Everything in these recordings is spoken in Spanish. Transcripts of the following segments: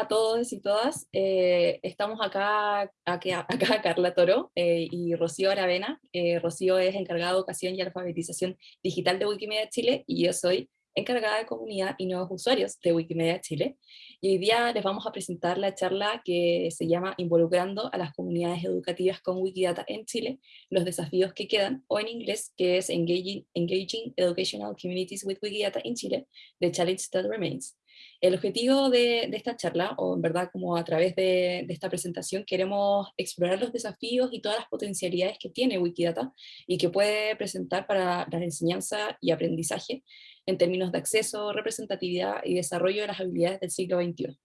A todos y todas. Eh, estamos acá, acá, acá Carla Toro eh, y Rocío Aravena. Eh, Rocío es encargada de educación y alfabetización digital de Wikimedia Chile y yo soy encargada de comunidad y nuevos usuarios de Wikimedia Chile. Y hoy día les vamos a presentar la charla que se llama Involucrando a las comunidades educativas con Wikidata en Chile, los desafíos que quedan, o en inglés, que es Engaging, Engaging Educational Communities with Wikidata in Chile, The Challenge That Remains. El objetivo de, esta charla, o en verdad como a través de, esta presentación, queremos explorar los desafíos y todas las potencialidades que tiene Wikidata y que puede presentar para la enseñanza y aprendizaje en términos de acceso, representatividad y desarrollo de las habilidades del siglo XXI.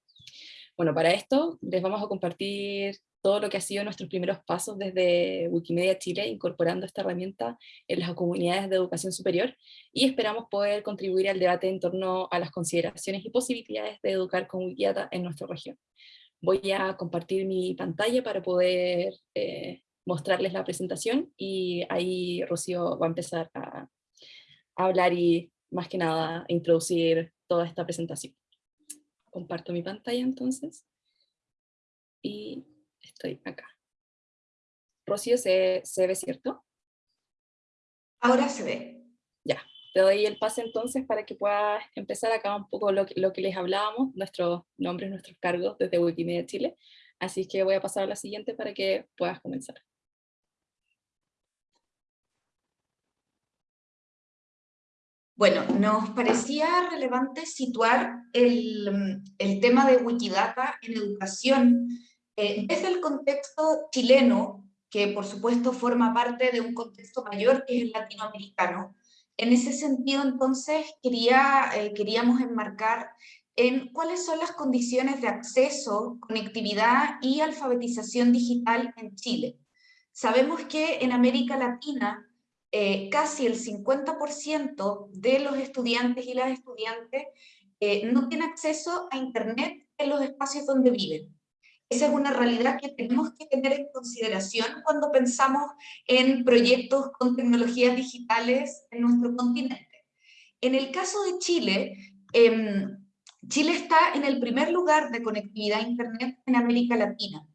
Bueno, para esto les vamos a compartir todo lo que ha sido nuestros primeros pasos desde Wikimedia Chile, incorporando esta herramienta en las comunidades de educación superior, y esperamos poder contribuir al debate en torno a las consideraciones y posibilidades de educar con Wikidata en nuestra región. Voy a compartir mi pantalla para poder eh, mostrarles la presentación, y ahí Rocío va a empezar a, a hablar y más que nada introducir toda esta presentación. Comparto mi pantalla entonces. Y estoy acá. Rocío, ¿se, ¿se ve cierto? Ahora se ve. Ya, te doy el pase entonces para que puedas empezar acá un poco lo que, lo que les hablábamos, nuestros nombres, nuestros cargos desde Wikimedia Chile. Así que voy a pasar a la siguiente para que puedas comenzar. Bueno, nos parecía relevante situar el, el tema de Wikidata en educación eh, desde el contexto chileno, que por supuesto forma parte de un contexto mayor que es el latinoamericano, en ese sentido entonces quería, eh, queríamos enmarcar en cuáles son las condiciones de acceso, conectividad y alfabetización digital en Chile. Sabemos que en América Latina eh, casi el 50% de los estudiantes y las estudiantes no tienen acceso a Internet en los espacios donde viven. Esa es una realidad que tenemos que tener en consideración cuando pensamos en proyectos con tecnologías digitales en nuestro continente. En el caso de Chile, em, Chile está en el primer lugar de conectividad a Internet en América Latina.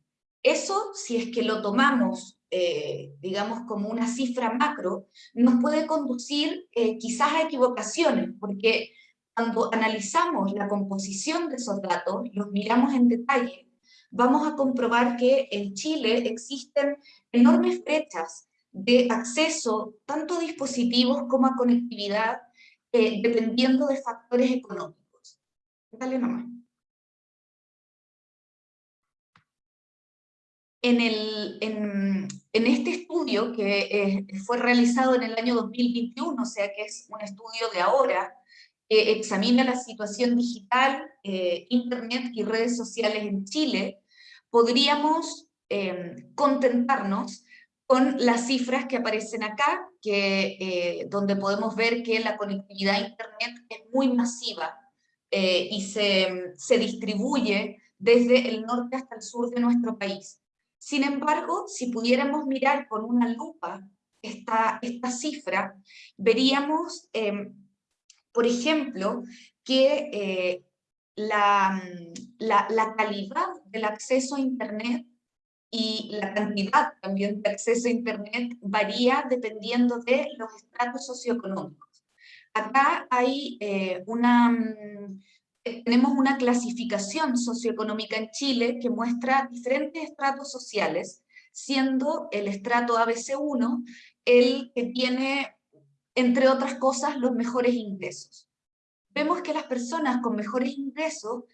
Eso, si es que lo tomamos, eh, digamos, como una cifra macro, nos puede conducir eh, quizás a equivocaciones, porque cuando analizamos la composición de esos datos, los miramos en detalle, vamos a comprobar que en Chile existen enormes brechas de acceso tanto a dispositivos como a conectividad, eh, dependiendo de factores económicos. Dale nomás. En, el, en, en, este estudio que eh, fue realizado en el año 2021, o sea que es un estudio de ahora, examina la situación digital, eh, internet y redes sociales en Chile, podríamos em, contentarnos con las cifras que aparecen acá, que, eh, donde podemos ver que la conectividad a Internet es muy masiva eh, y se, se, distribuye desde el norte hasta el sur de nuestro país. Sin embargo, si pudiéramos mirar con una lupa esta, esta cifra, veríamos, em, por ejemplo, que eh, la, la, calidad del acceso a Internet y la cantidad también de acceso a Internet varía dependiendo de los estratos socioeconómicos. Acá hay eh, una, mm, tenemos una clasificación socioeconómica en Chile que muestra diferentes estratos sociales, siendo el estrato ABC1 el que tiene, entre otras cosas, los mejores ingresos vemos que las personas con mejores ingresos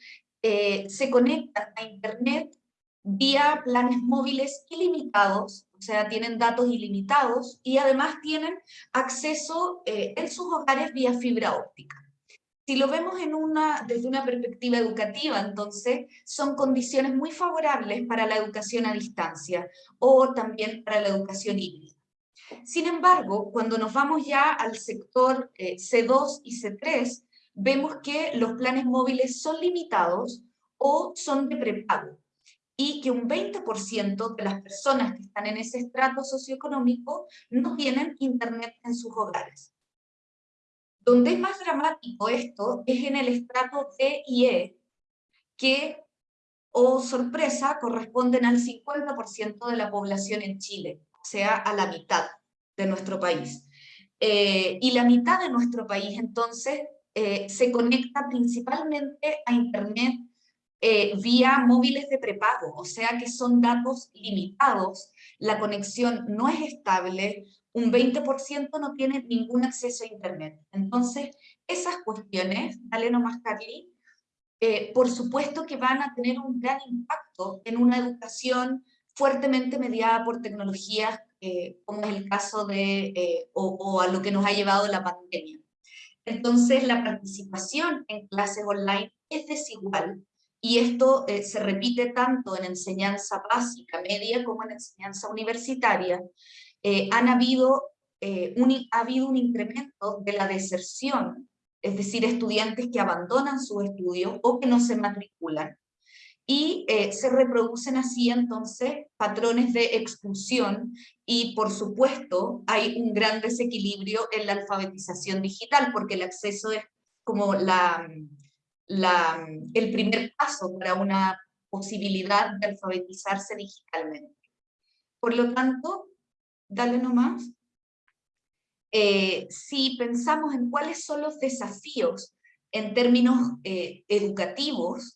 eh, se conectan a Internet vía planes móviles ilimitados, o sea, tienen datos ilimitados y además tienen acceso eh, en sus hogares vía fibra óptica. Si lo vemos desde una perspectiva educativa, entonces, son condiciones muy favorables para la educación a distancia o también para la educación híbrida. Sin embargo, cuando nos vamos ya al sector eh, C2 y C3, vemos que los planes móviles son limitados o son de prepago y que un 20% de las personas que están en ese estrato socioeconómico no tienen internet en sus hogares. Donde es más dramático esto es en el estrato D y E, que o sorpresa, corresponden al 50% de la población en Chile, o sea, a la mitad de nuestro país. Eh, y la mitad de nuestro país, entonces, eh, se conecta principalmente a Internet eh, vía móviles de prepago, o sea que son datos limitados, la conexión no es estable, un 20% no tiene ningún acceso a Internet. Entonces, esas cuestiones, dale nomás Carly, por supuesto que van a tener un gran impacto en una educación fuertemente mediada por tecnologías, eh, como es el caso de, eh, o, a lo que nos ha llevado la pandemia. Entonces, la participación en clases online es desigual, y esto se repite tanto en enseñanza básica, media, como en enseñanza universitaria. han habido, un, ha habido un incremento de la deserción es decir, estudiantes que abandonan su estudio o que no se matriculan, y eh, se reproducen así entonces patrones de expulsión y por supuesto hay un gran desequilibrio en la alfabetización digital porque el acceso es como la, el primer paso para una posibilidad de alfabetizarse digitalmente. Por lo tanto, dale nomás. Eh, si pensamos en cuáles son los desafíos en términos eh, educativos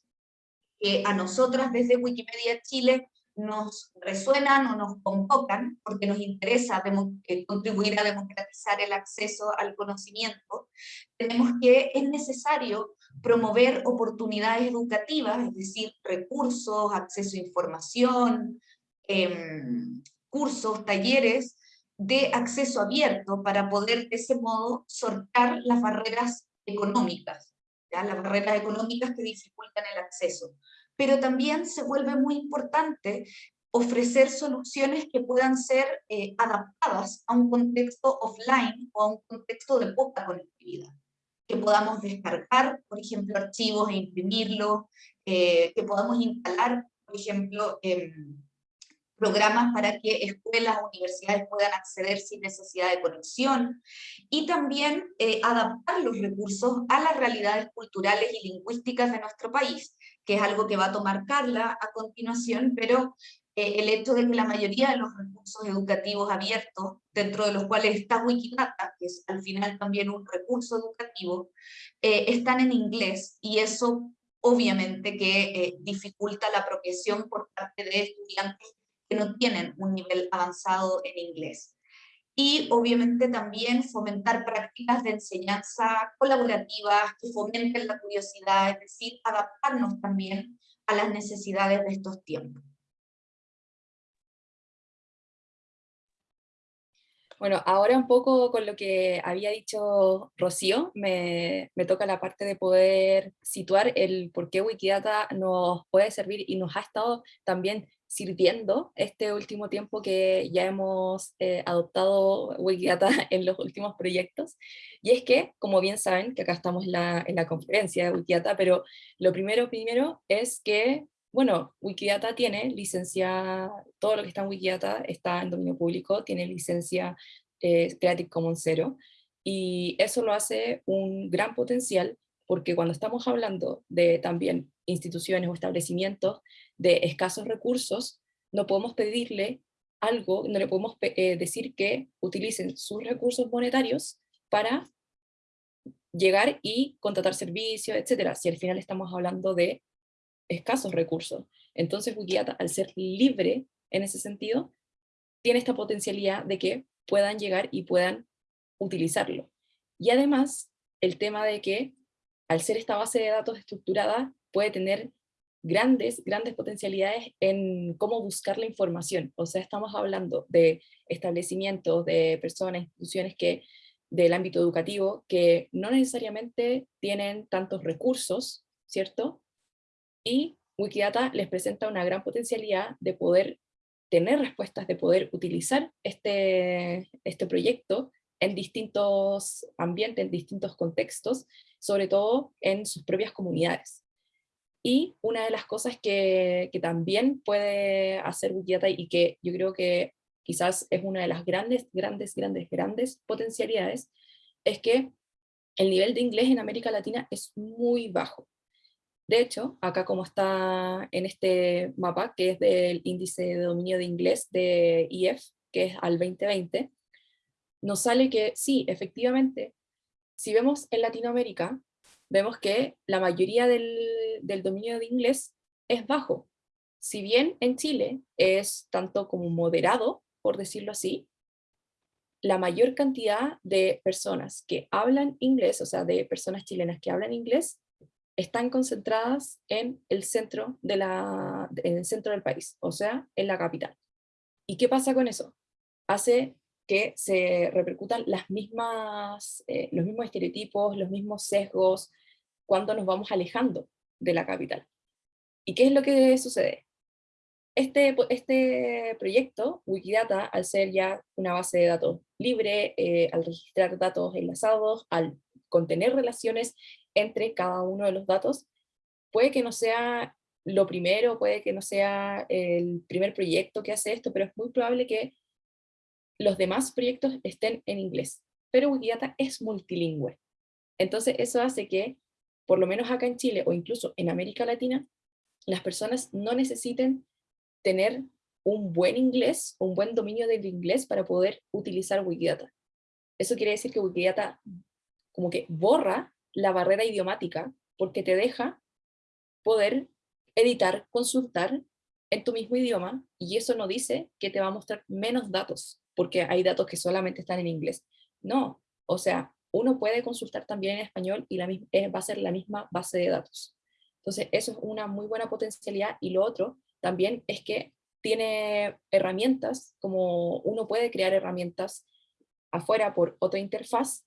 que a nosotras desde Wikimedia Chile nos resuenan o nos convocan, porque nos interesa eh, contribuir a democratizar el acceso al conocimiento, tenemos que es necesario promover oportunidades educativas, es decir, recursos, acceso a información, em, cursos, talleres, de acceso abierto para poder de ese modo sortar las barreras económicas, ¿ya? las barreras económicas que dificultan el acceso. Pero también se vuelve muy importante ofrecer soluciones que puedan ser eh, adaptadas a un contexto offline o a un contexto de poca conectividad. Que podamos descargar, por ejemplo, archivos e imprimirlos, eh, que podamos instalar, por ejemplo, programas para que escuelas, universidades puedan acceder sin necesidad de conexión, y también eh, adaptar los recursos a las realidades culturales y lingüísticas de nuestro país, que es algo que va a tomar Carla a continuación, pero eh, el hecho de que la mayoría de los recursos educativos abiertos, dentro de los cuales está Wikidata, que es al final también un recurso educativo, eh, están en inglés, y eso obviamente que dificulta la apropiación por parte de estudiantes que no tienen un nivel avanzado en inglés. Y obviamente también fomentar prácticas de enseñanza colaborativas que fomenten la curiosidad, es decir, adaptarnos también a las necesidades de estos tiempos. Bueno, ahora un poco con lo que había dicho Rocío, me, me, toca la parte de poder situar el por qué Wikidata nos puede servir y nos ha estado también sirviendo este último tiempo que ya hemos eh, adoptado Wikidata en los últimos proyectos. Y es que, como bien saben, que acá estamos la, en la conferencia de Wikidata, pero lo primero, primero es que, bueno, Wikidata tiene licencia, todo lo que está en Wikidata está en dominio público, tiene licencia eh, Creative Commons 0, y eso lo hace un gran potencial porque cuando estamos hablando de también instituciones o establecimientos de escasos recursos, no podemos pedirle algo, no le podemos eh, decir que utilicen sus recursos monetarios para llegar y contratar servicios, etcétera, si al final estamos hablando de escasos recursos. Entonces Wikidata, al ser libre en ese sentido, tiene esta potencialidad de que puedan llegar y puedan utilizarlo. Y además, el tema de que al ser esta base de datos estructurada, puede tener grandes, grandes potencialidades en cómo buscar la información. O sea, estamos hablando de establecimientos, de personas, instituciones que del ámbito educativo que no necesariamente tienen tantos recursos, ¿cierto? Y Wikidata les presenta una gran potencialidad de poder tener respuestas, de poder utilizar este, este proyecto en distintos ambientes, en distintos contextos, sobre todo en sus propias comunidades. Y una de las cosas que, también puede hacer Wikidata y que yo creo que quizás es una de las grandes, grandes, grandes, grandes potencialidades, es que el nivel de inglés en América Latina es muy bajo. De hecho, acá como está en este mapa, que es del índice de dominio de inglés de IEF, que es al 2020, nos sale que sí, efectivamente, si vemos en Latinoamérica, vemos que la mayoría del, dominio de inglés es bajo. Si bien en Chile es tanto como moderado, por decirlo así, la mayor cantidad de personas que hablan inglés, o sea, de personas chilenas que hablan inglés, están concentradas en el centro, de la, en el centro del país, o sea, en la capital. ¿Y qué pasa con eso? Hace que se repercutan las mismas, eh, los mismos estereotipos, los mismos sesgos, cuando nos vamos alejando de la capital. ¿Y qué es lo que sucede? Este, este proyecto, Wikidata, al ser ya una base de datos libre, eh, al registrar datos enlazados, al contener relaciones entre cada uno de los datos, puede que no sea lo primero, puede que no sea el primer proyecto que hace esto, pero es muy probable que los demás proyectos estén en inglés. Pero Wikidata es multilingüe. Entonces eso hace que, por lo menos acá en Chile o incluso en América Latina, las personas no necesiten tener un buen inglés, un buen dominio del inglés para poder utilizar Wikidata. Eso quiere decir que Wikidata como que borra la barrera idiomática porque te deja poder editar, consultar en tu mismo idioma y eso no dice que te va a mostrar menos datos porque hay datos que solamente están en inglés. No, o sea, uno puede consultar también en español y eh, va a ser la misma base de datos. Entonces, eso es una muy buena potencialidad y lo otro también es que tiene herramientas, como uno puede crear herramientas afuera por otra interfaz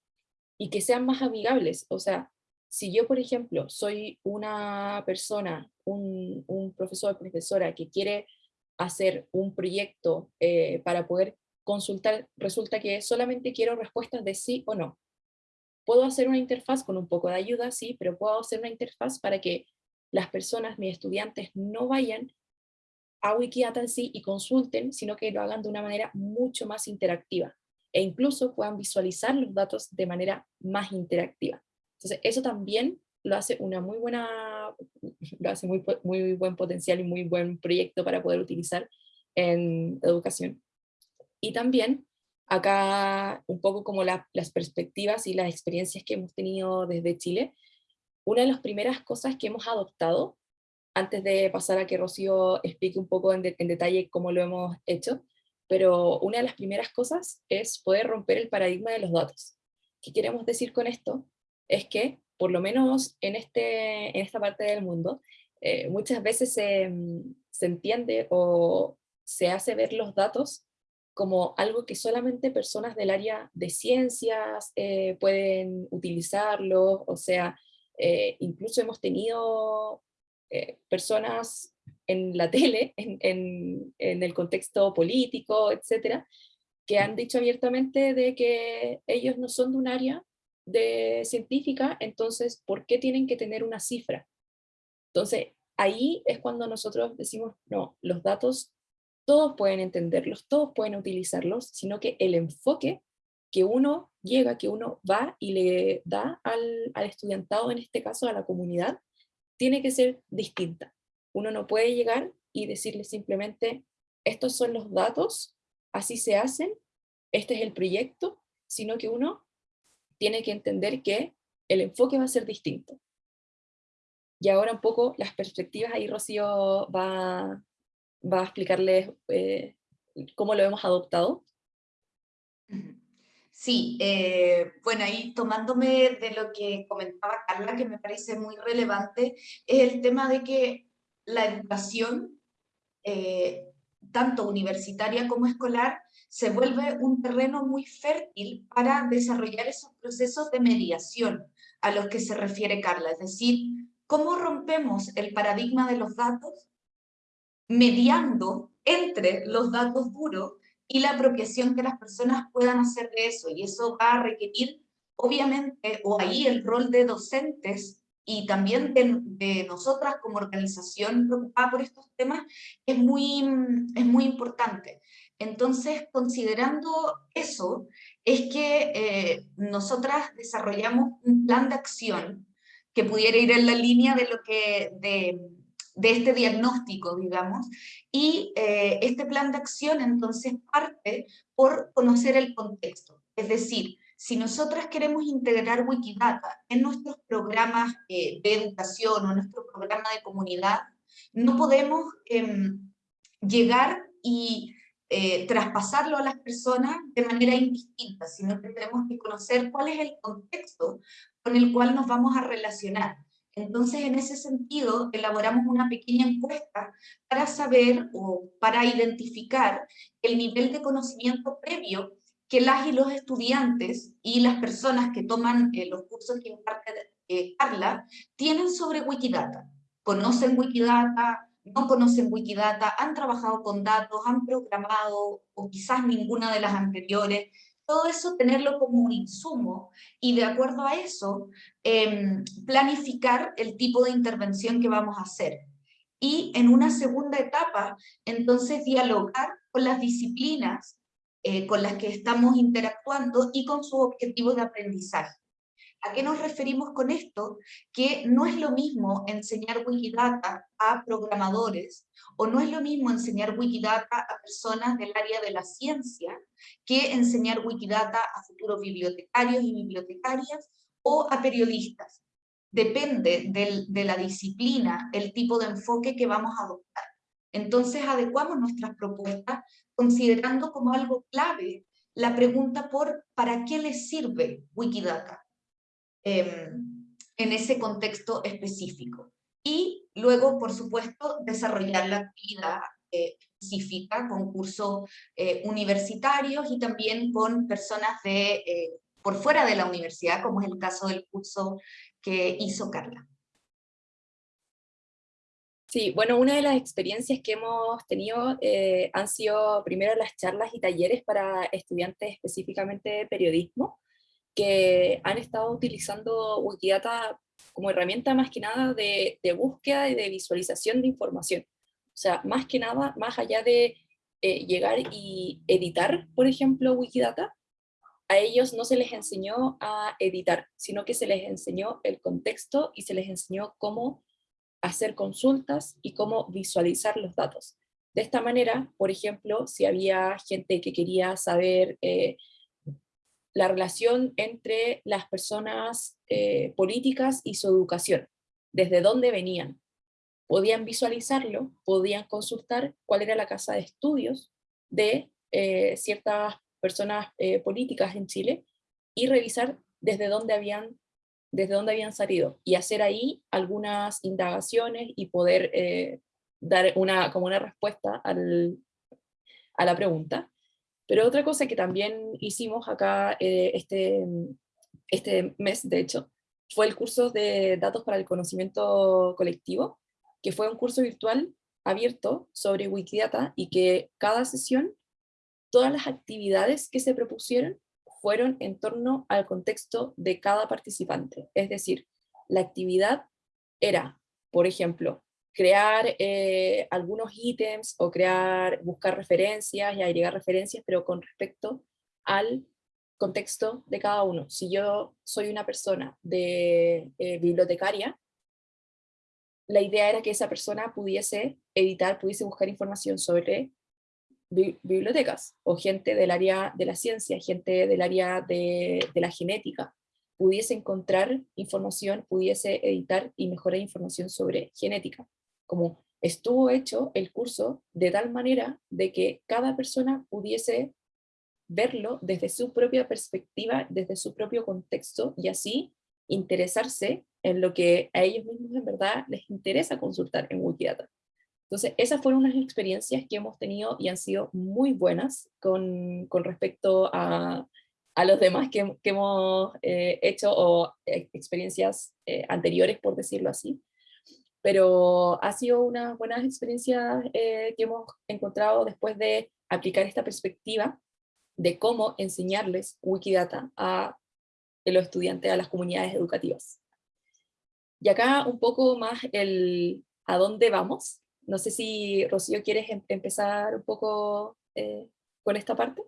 y que sean más amigables. O sea, si yo, por ejemplo, soy una persona, un, un profesor profesora que quiere hacer un proyecto eh, para poder consultar, resulta que solamente quiero respuestas de sí o no. Puedo hacer una interfaz con un poco de ayuda, sí, pero puedo hacer una interfaz para que las personas, mis estudiantes, no vayan a Wikidata en sí y consulten, sino que lo hagan de una manera mucho más interactiva e incluso puedan visualizar los datos de manera más interactiva. Entonces eso también lo hace una muy buena, lo hace muy, muy buen potencial y muy buen proyecto para poder utilizar en educación. Y también acá un poco como las perspectivas y las experiencias que hemos tenido desde Chile, una de las primeras cosas que hemos adoptado antes de pasar a que Rocío explique un poco en, detalle cómo lo hemos hecho, pero una de las primeras cosas es poder romper el paradigma de los datos. ¿Qué queremos decir con esto? Es que, por lo menos en, este, en esta parte del mundo, eh, muchas veces se, entiende o se hace ver los datos como algo que solamente personas del área de ciencias eh, pueden utilizarlo, o sea, eh, incluso hemos tenido eh, personas en la tele, en, el contexto político, etcétera, que han dicho abiertamente de que ellos no son de un área de científica, entonces, ¿por qué tienen que tener una cifra? Entonces, ahí es cuando nosotros decimos, no, los datos todos pueden entenderlos, todos pueden utilizarlos, sino que el enfoque que uno llega, que uno va y le da al, estudiantado, en este caso a la comunidad, tiene que ser distinta. Uno no puede llegar y decirle simplemente, estos son los datos, así se hacen, este es el proyecto, sino que uno tiene que entender que el enfoque va a ser distinto. Y ahora un poco las perspectivas, ahí Rocío va, va a explicarles eh, cómo lo hemos adoptado. Sí, eh, bueno, ahí tomándome de lo que comentaba Carla, que me parece muy relevante, es el tema de que la educación, eh, tanto universitaria como escolar, se vuelve un terreno muy fértil para desarrollar esos procesos de mediación a los que se refiere Carla, es decir, cómo rompemos el paradigma de los datos mediando entre los datos duros y la apropiación que las personas puedan hacer de eso. Y eso va a requerir, obviamente, o ahí el rol de docentes y también de, nosotras como organización preocupada por estos temas es muy, es muy importante. Entonces, considerando eso, es que eh, nosotras desarrollamos un plan de acción que pudiera ir en la línea de lo que, de, de este diagnóstico, digamos, y eh, este plan de acción entonces parte por conocer el contexto, es decir, si nosotras queremos integrar Wikidata en nuestros programas eh, de educación o nuestro programa de comunidad, no podemos em, llegar y eh, traspasarlo a las personas de manera indistinta, sino que tenemos que conocer cuál es el contexto con el cual nos vamos a relacionar. Entonces, en ese sentido, elaboramos una pequeña encuesta para saber o para identificar el nivel de conocimiento previo que las y los estudiantes y las personas que toman eh, los cursos que imparte eh, Carla tienen sobre Wikidata. ¿Conocen Wikidata? ¿No conocen Wikidata? ¿Han trabajado con datos? ¿Han programado? ¿O quizás ninguna de las anteriores? Todo eso tenerlo como un insumo y de acuerdo a eso em, planificar el tipo de intervención que vamos a hacer. Y en una segunda etapa, entonces dialogar con las disciplinas eh, con las que estamos interactuando y con sus objetivos de aprendizaje. ¿A qué nos referimos con esto? Que no es lo mismo enseñar Wikidata a programadores o no es lo mismo enseñar Wikidata a personas del área de la ciencia que enseñar Wikidata a futuros bibliotecarios y bibliotecarias o a periodistas. Depende de la disciplina, el tipo de enfoque que vamos a adoptar. Entonces adecuamos nuestras propuestas considerando como algo clave la pregunta por ¿para qué les sirve Wikidata? Em, en ese contexto específico. Y luego, por supuesto, desarrollar la actividad eh, específica con cursos eh, universitarios y también con personas de, eh, por fuera de la universidad, como es el caso del curso que hizo Carla. Sí, bueno, una de las experiencias que hemos tenido han sido primero las charlas y talleres para estudiantes específicamente de periodismo, que han estado utilizando Wikidata como herramienta más que nada de, búsqueda y de visualización de información. O sea, más que nada, más allá de eh, llegar y editar, por ejemplo, Wikidata, a ellos no se les enseñó a editar, sino que se les enseñó el contexto y se les enseñó cómo hacer consultas y cómo visualizar los datos. De esta manera, por ejemplo, si había gente que quería saber eh, la relación entre las personas eh, políticas y su educación, desde dónde venían. Podían visualizarlo, podían consultar cuál era la casa de estudios de eh, ciertas personas eh, políticas en Chile y revisar desde dónde habían desde dónde habían salido y hacer ahí algunas indagaciones y poder dar una, como una respuesta al, a la pregunta. Pero otra cosa que también hicimos acá eh, este, este mes, de hecho, fue el curso de Datos para el Conocimiento Colectivo, que fue un curso virtual abierto sobre Wikidata y que cada sesión, todas las actividades que se propusieron fueron en torno al contexto de cada participante. Es decir, la actividad era, por ejemplo, crear eh, algunos ítems o crear, buscar referencias y agregar referencias, pero con respecto al contexto de cada uno. Si yo soy una persona de eh, bibliotecaria, la idea era que esa persona pudiese editar, pudiese buscar información sobre bibliotecas, o gente del área de la ciencia, gente del área de, de la genética, pudiese encontrar información, pudiese editar y mejorar información sobre genética como estuvo hecho el curso de tal manera de que cada persona pudiese verlo desde su propia perspectiva, desde su propio contexto, y así interesarse en lo que a ellos mismos en verdad les interesa consultar en Wikidata. Entonces, esas fueron unas experiencias que hemos tenido y han sido muy buenas con, respecto a, los demás que, que hemos eh, hecho o eh, experiencias eh, anteriores, por decirlo así pero ha sido una buena experiencia eh, que hemos encontrado después de aplicar esta perspectiva de cómo enseñarles Wikidata a los estudiantes, a las comunidades educativas. Y acá un poco más el a dónde vamos. No sé si, Rocío, quieres em-, empezar un poco eh, con esta parte.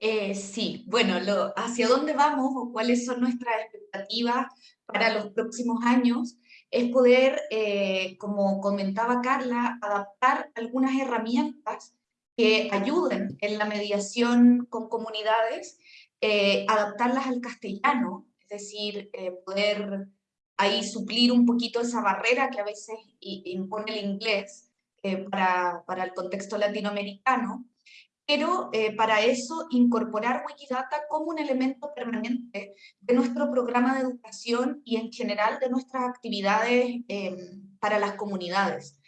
Eh, sí, bueno, hacia dónde vamos o cuáles son nuestras expectativas para los próximos años es poder, eh, como comentaba Carla, adaptar algunas herramientas que ayuden en la mediación con comunidades, eh, adaptarlas al castellano, es decir, poder ahí suplir un poquito esa barrera que a veces impone el inglés para, para el contexto latinoamericano, pero eh, para eso incorporar Wikidata como un elemento permanente de nuestro programa de educación y en general de nuestras actividades em, para las comunidades.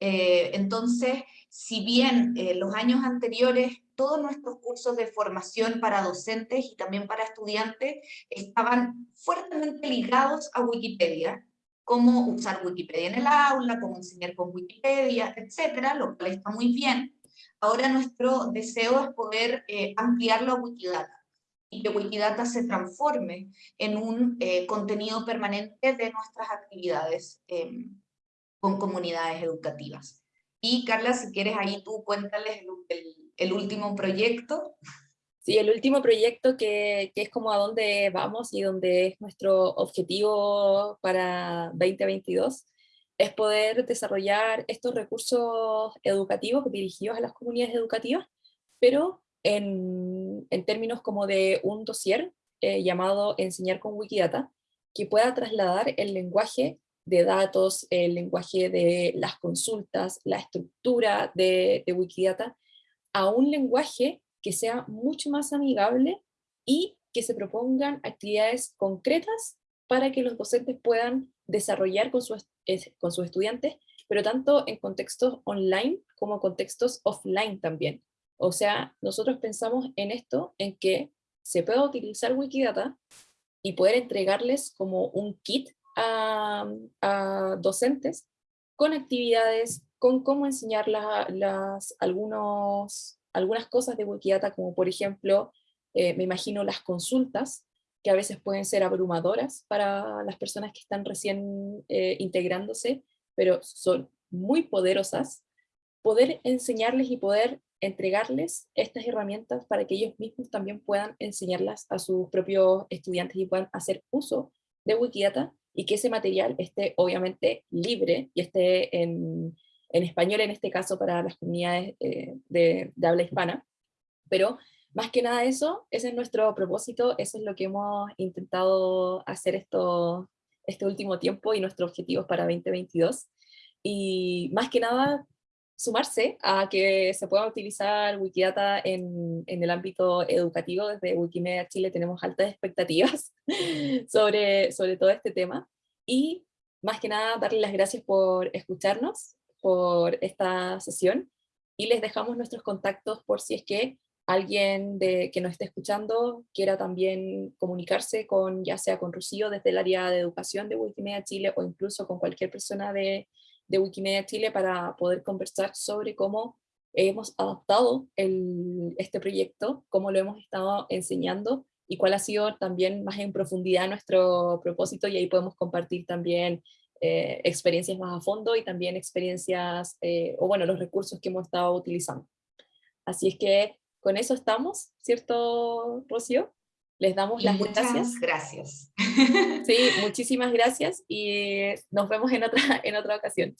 Eh, entonces, si bien eh, los años anteriores todos nuestros cursos de formación para docentes y también para estudiantes estaban fuertemente ligados a Wikipedia, cómo usar Wikipedia en el aula, cómo enseñar con Wikipedia, etcétera, lo cual está muy bien, Ahora nuestro deseo es poder eh, ampliarlo a Wikidata y que Wikidata se transforme en un eh, contenido permanente de nuestras actividades em, con comunidades educativas. Y Carla, si quieres ahí tú cuéntales el, último proyecto. Sí, el último proyecto que, que, es como a dónde vamos y donde es nuestro objetivo para 2022 es poder desarrollar estos recursos educativos dirigidos a las comunidades educativas, pero en, términos como de un dossier eh, llamado Enseñar con Wikidata, que pueda trasladar el lenguaje de datos, el lenguaje de las consultas, la estructura de, de Wikidata, a un lenguaje que sea mucho más amigable y que se propongan actividades concretas para que los docentes puedan desarrollar con sus, con sus estudiantes, pero tanto en contextos online como contextos offline también. O sea, nosotros pensamos en esto, en que se pueda utilizar Wikidata y poder entregarles como un kit a, docentes con actividades, con cómo enseñar las, algunos, algunas cosas de Wikidata, como por ejemplo, eh, me imagino las consultas, que a veces pueden ser abrumadoras para las personas que están recién eh, integrándose, pero son muy poderosas, poder enseñarles y poder entregarles estas herramientas para que ellos mismos también puedan enseñarlas a sus propios estudiantes y puedan hacer uso de Wikidata y que ese material esté obviamente libre y esté en, español en este caso para las comunidades eh, de, de habla hispana, pero más que nada eso, ese es nuestro propósito, eso es lo que hemos intentado hacer esto, este último tiempo y nuestros objetivos para 2022. Y más que nada, sumarse a que se pueda utilizar Wikidata en, en, el ámbito educativo. Desde Wikimedia Chile tenemos altas expectativas sobre, sobre todo este tema. Y más que nada, darles las gracias por escucharnos, por esta sesión, y les dejamos nuestros contactos por si es que alguien de, que nos esté escuchando quiera también comunicarse con, ya sea con Rocío desde el área de educación de Wikimedia Chile o incluso con cualquier persona de, de Wikimedia Chile para poder conversar sobre cómo hemos adaptado el, este proyecto, cómo lo hemos estado enseñando y cuál ha sido también más en profundidad nuestro propósito y ahí podemos compartir también eh, experiencias más a fondo y también experiencias, eh, o bueno, los recursos que hemos estado utilizando. Así es que con eso estamos, ¿cierto, Rocío? Les damos las muchas gracias. Sí, muchísimas gracias y nos vemos en otra, en otra ocasión.